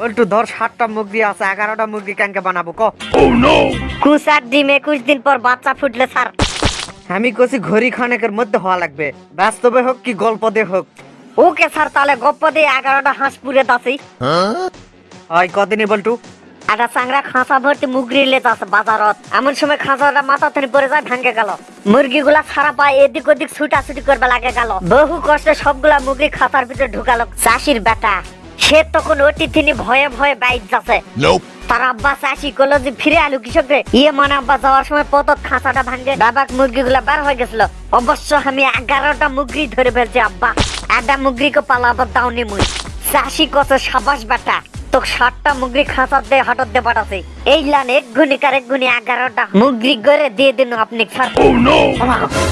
বল্টু ধর সাতটা মুরগি আছে এগারোটা মুরগি ক্যাঙ্কে বানাবো ক? কুচ ডিম একুশ দিন পর বাচ্চা ফুটলে স্যার। আমি কছি ঘড়ি খানেকের মধ্যে হওয়া লাগবে বাস্তবে হোক কি গল্প দিয়ে হোক। ওকে স্যার তাহলে গপ্প দিয়ে এগারোটা হাঁস পুরে দাসি। হয়? কদিনই বল্টু? একটা চাংরা খাঁচা ভর্তি মুগরি লেজ আছে বাজারত। এমন সময় খাঁচাটা মাথা থেকে পড়ে যায় ভাঙ্গে গেল। মুরগিগুলা সারা পায় এদিক ওদিক ছুটাছুটি করবে লাগে গেল। বহু কষ্টে সবগুলা মুরগি খাঁচার ভিতরে ঢুকালো চাষির বেটা। সে তখন ওটি তিনি ভয়ে ভয়ে বাইক যাচ্ছে. তার আব্বা চাষি করল যে ফিরে আলু কৃষক রে ইয়ে মানে আব্বা যাওয়ার সময় পত খাঁচাটা ভাঙ্গে বাবাক মুরগিগুলা বার হয়ে গেছিল। অবশ্য আমি এগারোটা মুরগি ধরে ফেলছি আব্বা। একটা মুরগিকে পালাবার দাওনি মুই। চাষি কত সাবাস বেটা। তো ষাটটা মুগরি খাঁচার দিয়ে হঠাৎ দিয়ে পাঠাছে এই লান এক গুণি কার এক এগারোটা মুগরি করে দিয়ে দিন আপনি। Sir Oh!